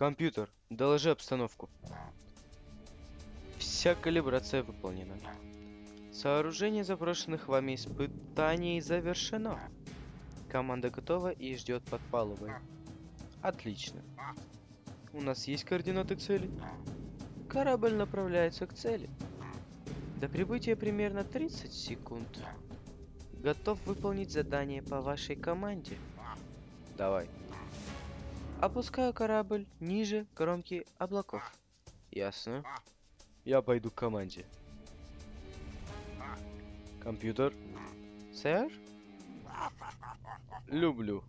Компьютер, доложи обстановку. Вся калибрация выполнена. Сооружение запрошенных вами испытаний завершено. Команда готова и ждет под палубой. Отлично. У нас есть координаты цели? Корабль направляется к цели. До прибытия примерно 30 секунд. Готов выполнить задание по вашей команде. Давай. Опускаю корабль ниже кромки облаков. Ясно. Я пойду к команде. Компьютер. Сэр? Люблю.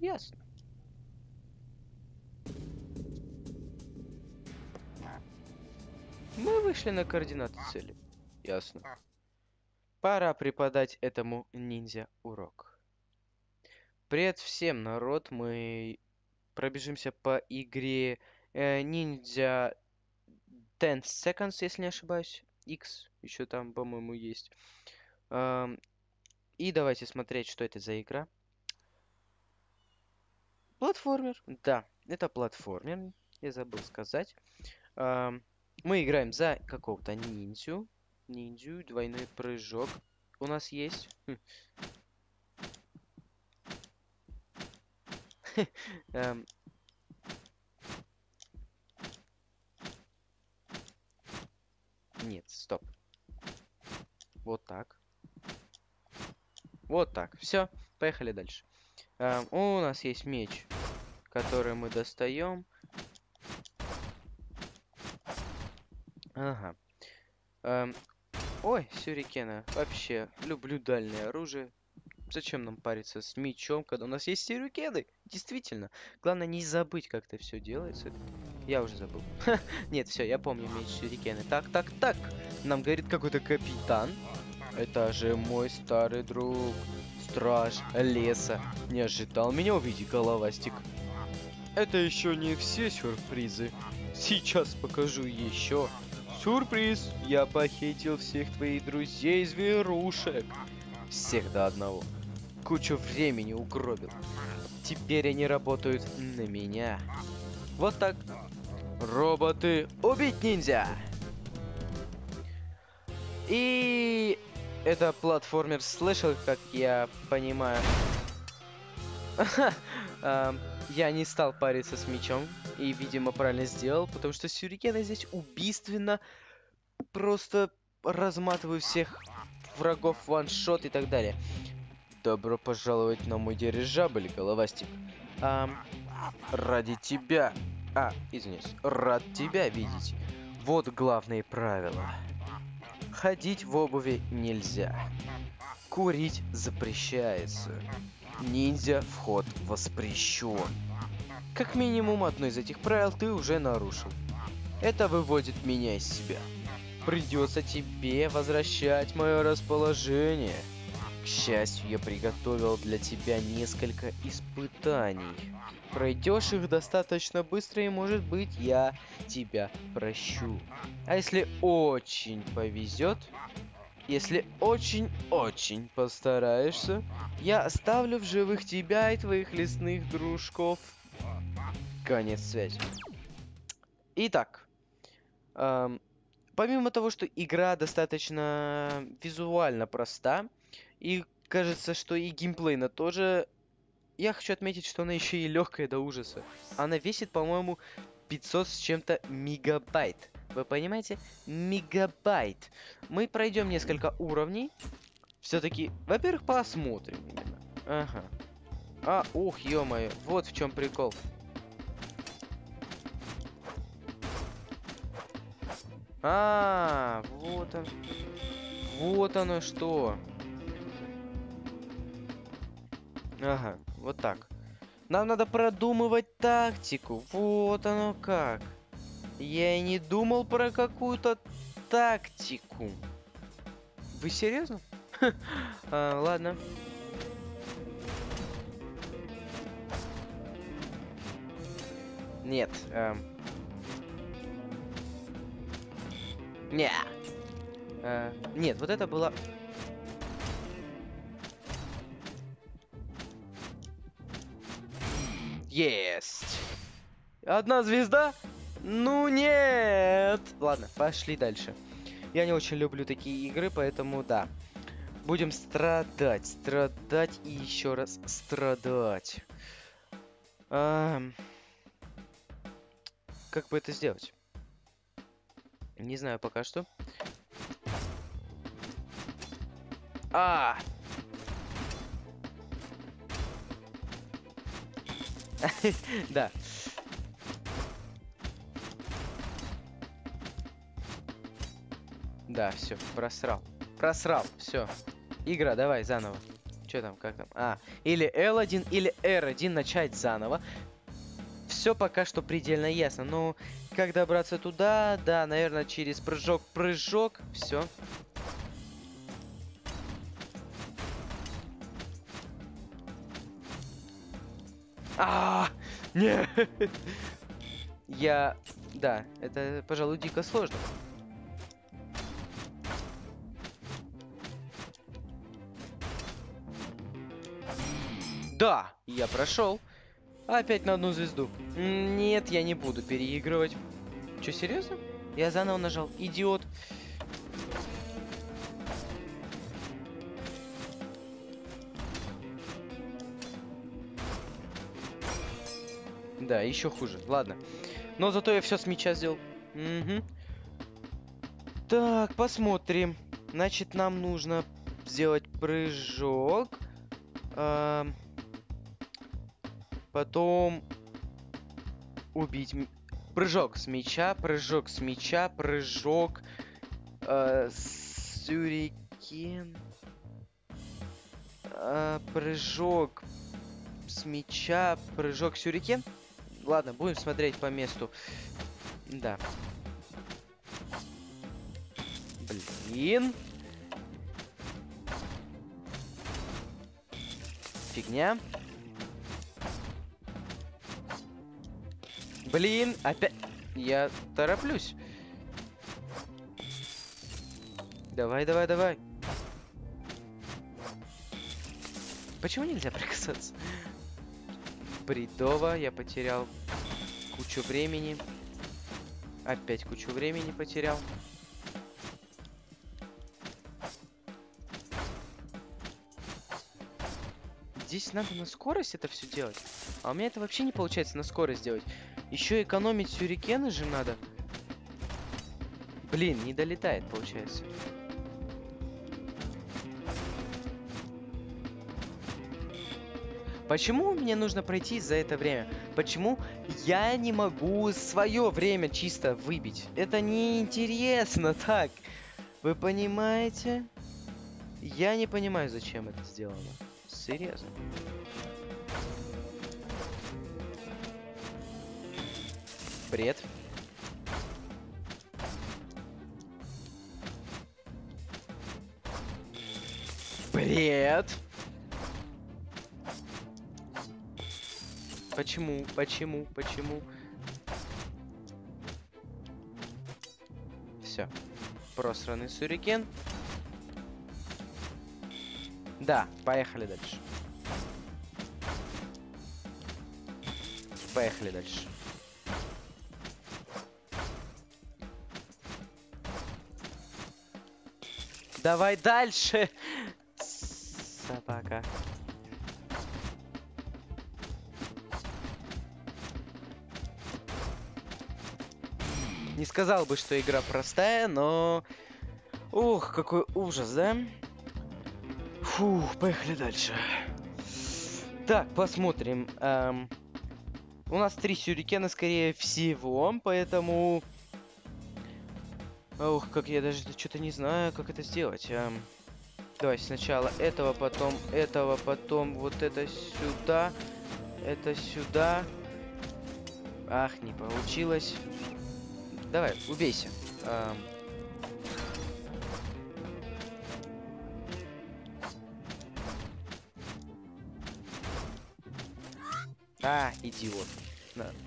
Ясно. Мы вышли на координаты цели. Ясно. Пора преподать этому ниндзя урок. Привет всем, народ. Мы пробежимся по игре э, ниндзя 10 seconds, если не ошибаюсь. X еще там, по-моему, есть. Эм, и давайте смотреть, что это за игра. Платформер. Да, это платформер. Я забыл сказать. Эм, мы играем за какого-то ниндзю. Ниндзю, двойной прыжок. У нас есть. Эм. Нет, стоп. Вот так. Вот так. Все, поехали дальше. Эм, у нас есть меч, который мы достаем. Ага. Эм, ой, сюрикена. Вообще, люблю дальнее оружие. Зачем нам париться с мечом, когда у нас есть сюрикены? Действительно. Главное не забыть, как это все делается. Я уже забыл. Нет, все, я помню меч сюрикены. Так, так, так. Нам говорит какой-то капитан. Это же мой старый друг. Страж леса. Не ожидал меня увидеть, головастик. Это еще не все сюрпризы. Сейчас покажу еще. Сюрприз! Я похитил всех твоих друзей-зверушек. Всех до одного. Кучу времени угробил. Теперь они работают на меня. Вот так. Роботы, убить ниндзя! И это платформер слышал, как я понимаю. Я не стал париться с мечом. И, видимо, правильно сделал, потому что сюрикены здесь убийственно просто разматываю всех врагов ваншот и так далее. Добро пожаловать на мой дирижабль, головастик. А, ради тебя... А, извиняюсь. Рад тебя видеть. Вот главные правила. Ходить в обуви нельзя. Курить запрещается. Ниндзя вход воспрещен. Как минимум одно из этих правил ты уже нарушил. Это выводит меня из себя. Придется тебе возвращать мое расположение. К счастью, я приготовил для тебя несколько испытаний. Пройдешь их достаточно быстро, и может быть я тебя прощу. А если очень повезет, если очень-очень постараешься, я оставлю в живых тебя и твоих лесных дружков. Конец связи. Итак, эм, помимо того, что игра достаточно визуально проста, и кажется, что и геймплейна тоже, я хочу отметить, что она еще и легкая до ужаса. Она весит, по-моему, 500 с чем-то мегабайт. Вы понимаете? Мегабайт. Мы пройдем несколько уровней. Все-таки, во-первых, посмотрим. Ага. А, ух, ё-моё, вот в чем прикол. А, вот он. Вот оно что. Ага, вот так. Нам надо продумывать тактику. Вот оно как. Я и не думал про какую-то тактику. Вы серьезно? а, ладно. Нет. Эм... Не. Э, нет, вот это было... Есть. Одна звезда? Ну нет. Ладно, пошли дальше. Я не очень люблю такие игры, поэтому да. Будем страдать, страдать и еще раз страдать. А... Как бы это сделать? Не знаю пока что. А! Да. Да, все, просрал. Просрал, все. Игра, давай заново. Что там, как там? А, или L1, или R1 начать заново. Все пока что предельно ясно. Но как добраться туда? Да, наверное, через прыжок, прыжок. Все. А, нет. Я, да, это, пожалуй, дико сложно. Да, я прошел. Опять на одну звезду. Нет, я не буду переигрывать. Че, серьезно? Я заново нажал. Идиот. Да, еще хуже. Ладно. Но зато я все с мяча сделал. Угу. Так, посмотрим. Значит, нам нужно сделать прыжок. Эм... Потом убить... Прыжок с мяча, прыжок с мяча, прыжок... Э, сюрикен... Э, прыжок с мяча, прыжок сюрикен. Ладно, будем смотреть по месту. Да. Блин. Фигня. Блин, опять... Я тороплюсь. Давай, давай, давай. Почему нельзя прикасаться? Бредово, я потерял кучу времени. Опять кучу времени потерял. Здесь надо на скорость это все делать. А у меня это вообще не получается на скорость делать. Еще экономить сюрикены же надо. Блин, не долетает, получается. Почему мне нужно пройти за это время? Почему я не могу свое время чисто выбить? Это неинтересно так. Вы понимаете? Я не понимаю, зачем это сделано. Серьезно. Бред. Почему? Почему? Почему? Все. Просранный сурикен. Да, поехали дальше. Поехали дальше. Давай дальше. Сказал бы, что игра простая, но... Ух, какой ужас, да? Фух, поехали дальше. Так, посмотрим. Эм, у нас три сюрикена, скорее всего, поэтому Ух, как я даже что-то не знаю, как это сделать. А, давай сначала этого, потом этого, потом вот это сюда, это сюда. Ах, не получилось. Давай, убейся. А... а, идиот.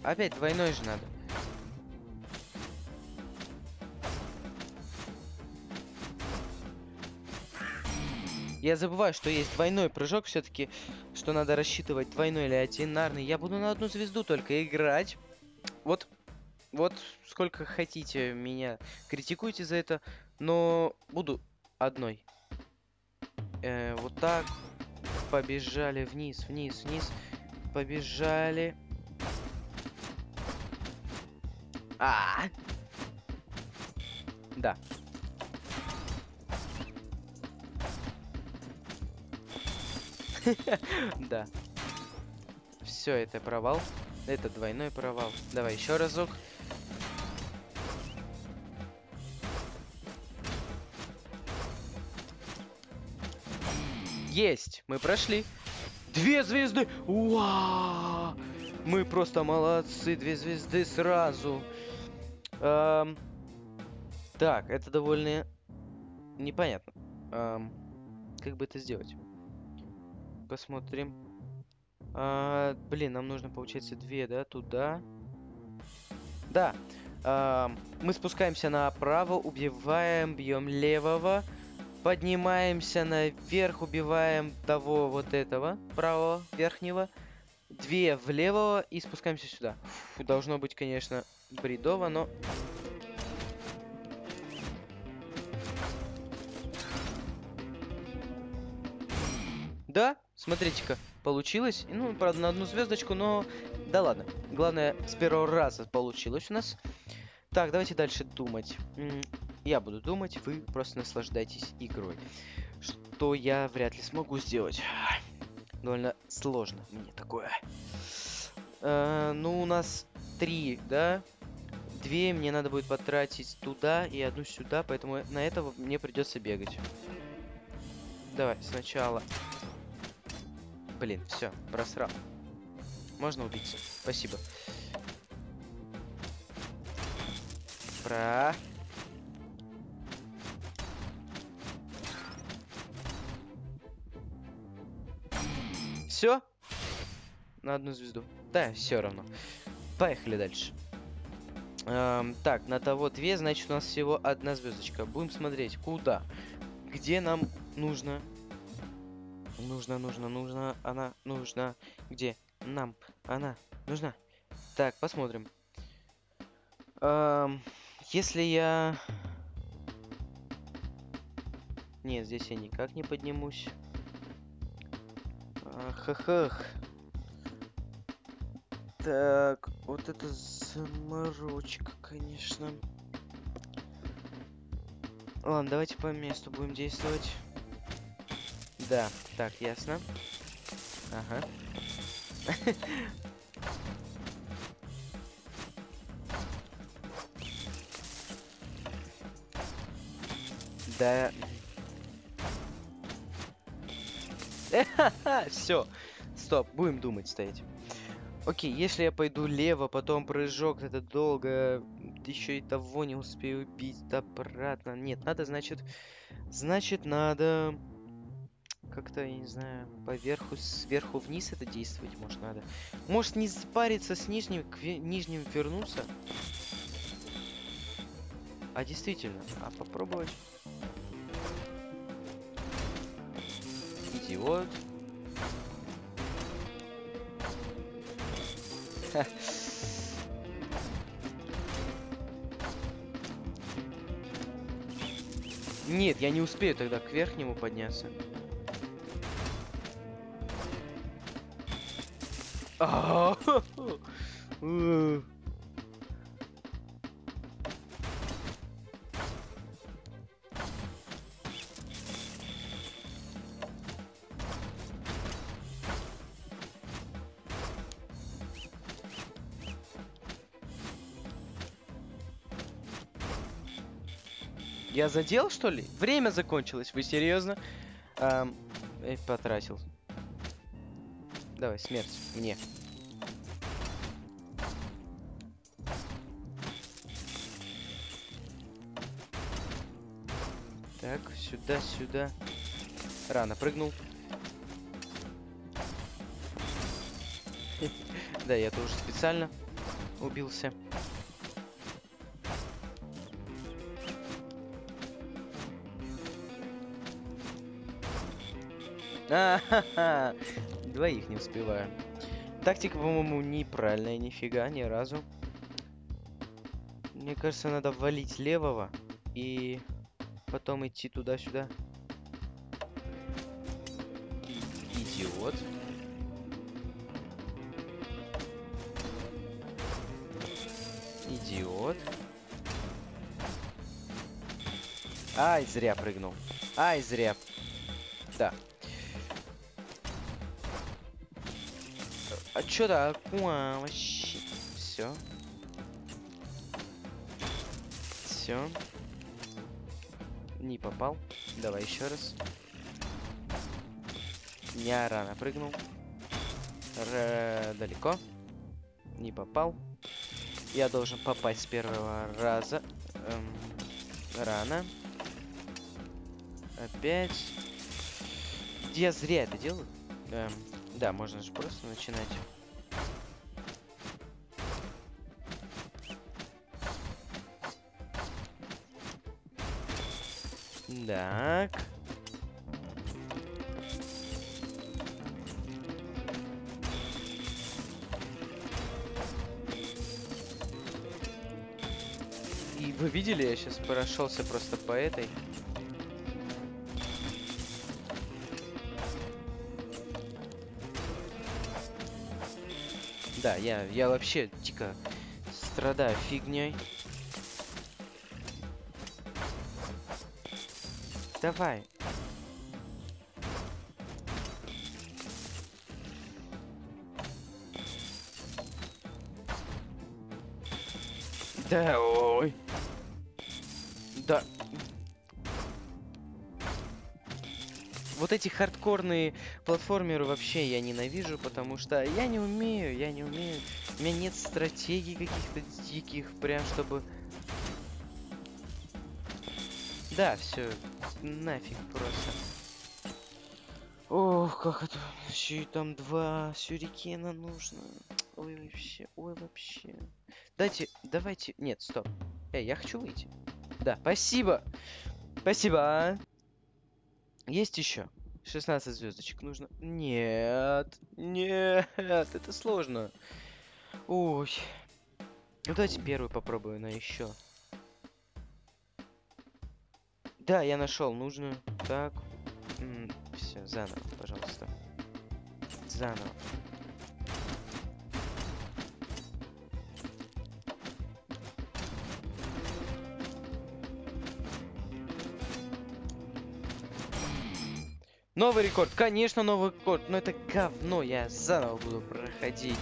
Опять двойной же надо. Я забываю, что есть двойной прыжок все-таки, что надо рассчитывать двойной или одинарный. Я буду на одну звезду только играть. Вот, вот сколько хотите меня критикуйте за это, но буду одной. Э, вот так. Побежали вниз, вниз, вниз. Побежали. А, -а, -а. Да. Да. Все, это провал. Это двойной провал. Давай еще разок. Есть! Мы прошли. Две звезды! Уа! Мы просто молодцы. Две звезды сразу. Эм... Так, это довольно непонятно. Эм... Как бы это сделать? Посмотрим. А, блин, нам нужно, получается, две, да, туда. Да. А, мы спускаемся направо, убиваем, бьем левого. Поднимаемся наверх, убиваем того вот этого, правого, верхнего. Две влево и спускаемся сюда. Фу, должно быть, конечно, бредово, но... Да, смотрите-ка, получилось. Ну, правда, на одну звездочку, но... Да ладно. Главное, с первого раза получилось у нас. Так, давайте дальше думать. Я буду думать, вы просто наслаждайтесь игрой. Что я вряд ли смогу сделать. Довольно сложно мне такое. Э, ну, у нас три, да? Две мне надо будет потратить туда и одну сюда, поэтому на этого мне придется бегать. Давай, сначала Блин, все, просрал. Можно убиться. Спасибо. Про. Все? На одну звезду. Да, все равно. Поехали дальше. Эм, так, на того две, значит у нас всего одна звездочка. Будем смотреть, куда, где нам нужно Нужно, нужно, нужно, она нужна. Где? Нам. Она нужна. Так, посмотрим. Эм, если я... Нет, здесь я никак не поднимусь. Ах-ах-ах. Так, вот это заморочка, конечно. Ладно, давайте по месту будем действовать. Да, так, ясно. Ага. Да. Все. Стоп, будем думать стоять. Окей, если я пойду лево, потом прыжок, это долго, еще и того не успею убить обратно. Нет, надо, значит, значит, надо как-то, я не знаю, поверху, сверху вниз это действовать, может, надо. Может, не спариться с нижним, к нижним вернуться? А действительно, а попробовать? Идиот. Нет, я не успею тогда к верхнему подняться. Я задел, что ли? Время закончилось. Вы серьезно? Эм, потратил. Давай, смерть. Мне. Так, сюда, сюда. Рано прыгнул. Да, я тоже специально убился. Двоих не успеваю. Тактика, по-моему, неправильная нифига, ни разу. Мне кажется, надо валить левого и потом идти туда-сюда. Идиот. Идиот. Ай, зря прыгнул. Ай, зря. Да. А чё такое вообще? Все. Все. Не попал. Давай еще раз. Я рано прыгнул. Р далеко. Не попал. Я должен попасть с первого раза. Эм, рано. Опять. Я зря это делаю. Эм, да, можно же просто начинать. Так. И вы видели, я сейчас прошелся просто по этой. Да, я, я вообще дико страдаю фигней. Давай. Да, ой. Да. Эти хардкорные платформеры вообще я ненавижу, потому что я не умею, я не умею. У меня нет стратегий каких-то диких, прям чтобы... Да, все, нафиг просто. Ох, как это... Еще и там два сюрикена нужно. Ой, вообще, ой, вообще. Дайте, давайте... Нет, стоп. Эй, я хочу выйти. Да, спасибо. Спасибо. Есть еще? 16 звездочек нужно. Нет, нет, это сложно. Ой. Ну давайте первую попробую на еще. Да, я нашел нужную. Так. Все, заново, пожалуйста. Заново. Новый рекорд, конечно, новый рекорд, но это говно, я заново буду проходить.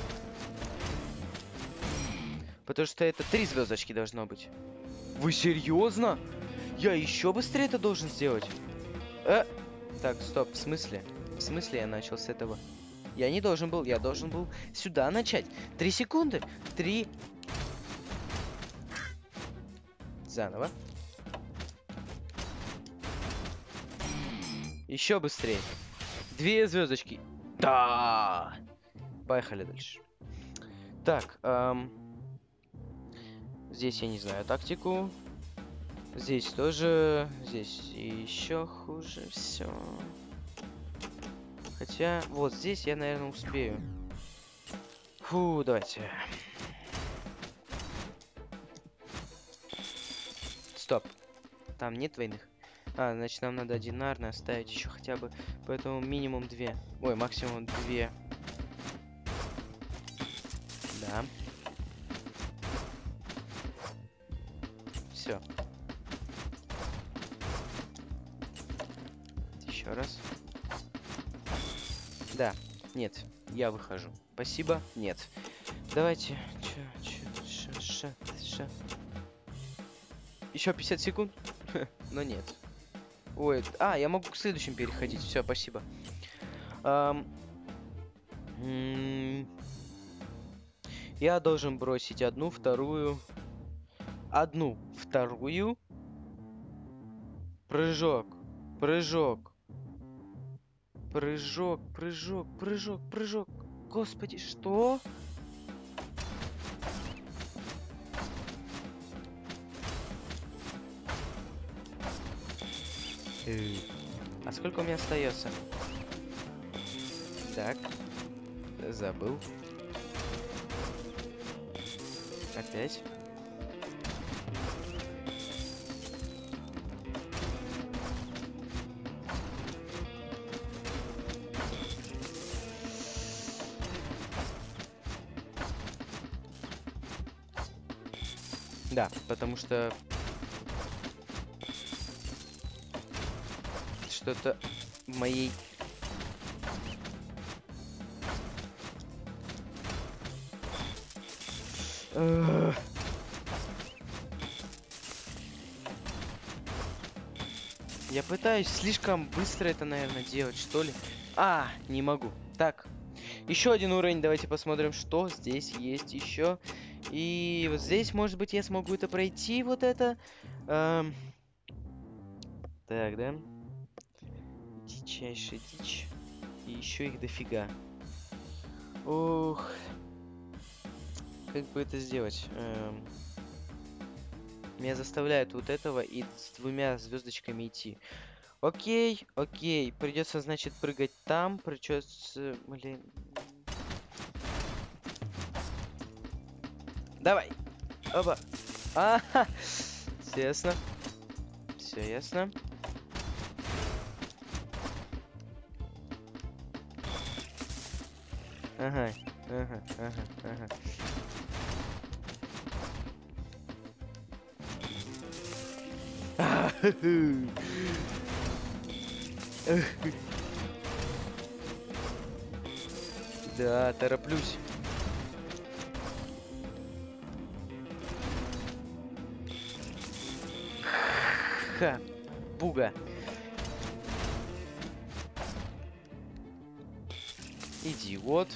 Потому что это три звездочки должно быть. Вы серьезно? Я еще быстрее это должен сделать? Э? Так, стоп, в смысле? В смысле я начал с этого? Я не должен был, я должен был сюда начать. Три секунды. Три. Заново. Еще быстрее. Две звездочки. Да. Поехали дальше. Так, эм... здесь я не знаю тактику. Здесь тоже, здесь еще хуже все. Хотя, вот здесь я, наверное, успею. Фу, давайте. Стоп. Там нет двойных. А, значит, нам надо одинарно оставить еще хотя бы. Поэтому минимум две. Ой, максимум две. Да. Все. Еще раз. Да. Нет. Я выхожу. Спасибо. Нет. Давайте. Чё, чё, ша, ша, ша. Еще 50 секунд. Но нет. Ой, а, я могу к следующим переходить. Все, спасибо. Um, я должен бросить одну, вторую. Одну, вторую. Прыжок. Прыжок. Прыжок, прыжок, прыжок, прыжок. Господи, что? А сколько у меня остается? Так. Забыл. Опять. Да, потому что... Что-то моей... Я пытаюсь слишком быстро это, наверное, делать, что ли. А, не могу. Так, еще один уровень. Давайте посмотрим, что здесь есть еще. И вот здесь, может быть, я смогу это пройти, вот это. Эм... Так, да? Дичайшая дичь. И еще их дофига. Ух. Как бы это сделать? Эм... Меня заставляют вот этого и с двумя звездочками идти. Окей, окей. Придется, значит, прыгать там. Придется... Блин, Давай. Оба. А, все ясно. Все ясно. Ага, ага, ага, ага. Да, тороплюсь. Ха! Буга! Идиот.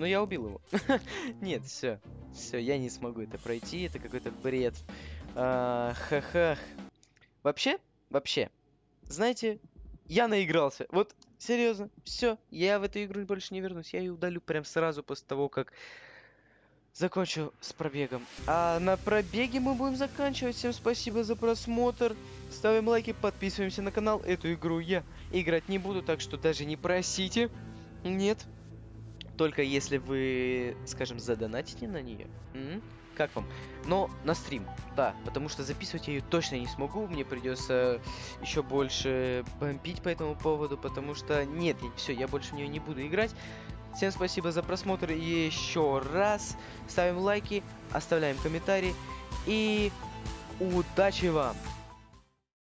Но я убил его. Нет, все. Все, я не смогу это пройти. Это какой-то бред. А, ха-ха. Вообще, вообще, знаете, я наигрался. Вот, серьезно, все, я в эту игру больше не вернусь. Я ее удалю прям сразу после того, как закончу с пробегом. А на пробеге мы будем заканчивать. Всем спасибо за просмотр. Ставим лайки, подписываемся на канал. Эту игру я играть не буду, так что даже не просите. Нет. Только если вы, скажем, задонатите на нее. М -м? Как вам? Но на стрим, да, потому что записывать я ее точно не смогу, мне придется еще больше бомбить по этому поводу, потому что нет, все, я больше в нее не буду играть. Всем спасибо за просмотр еще раз. Ставим лайки, оставляем комментарии. И удачи вам!